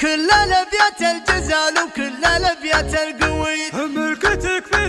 كل الابيات الجزال وكل الابيات القوي. ملكتك في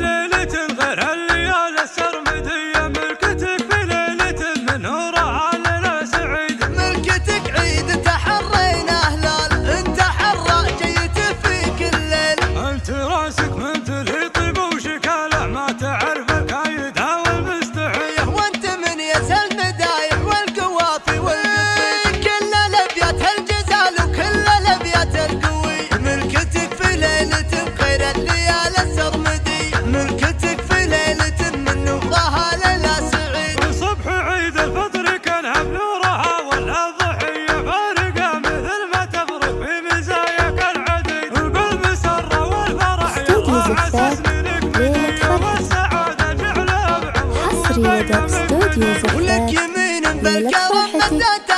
ولك يمين بالكرم مدت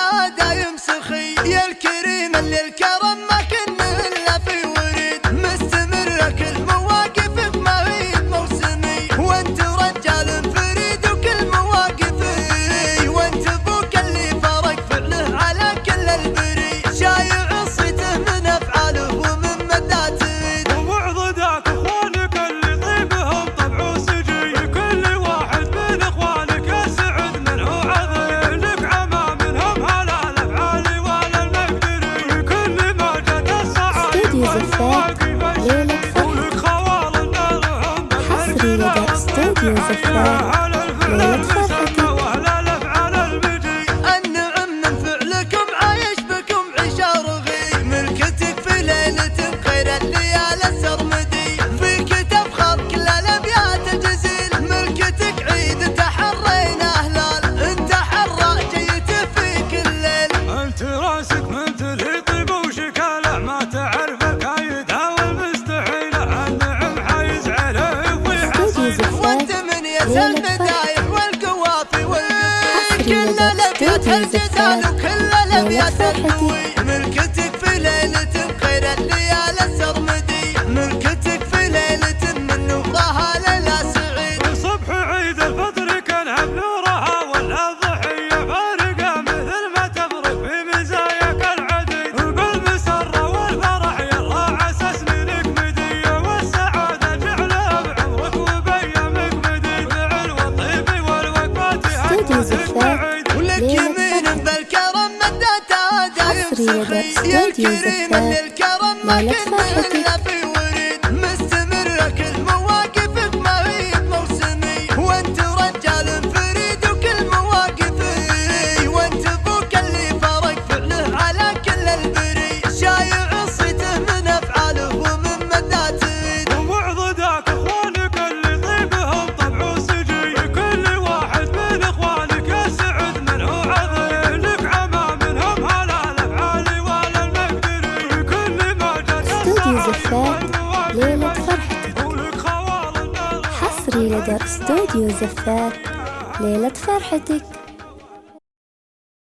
backstage user friend. Play for العريس المدايح والقوافي وين كل الابيات الجزال وكل الابيات النوير هي ده استوديو زفاف مالك فرحتي زفاف ليلة فرحتي حصري لدى استوديو زفاف ليلة فرحتك.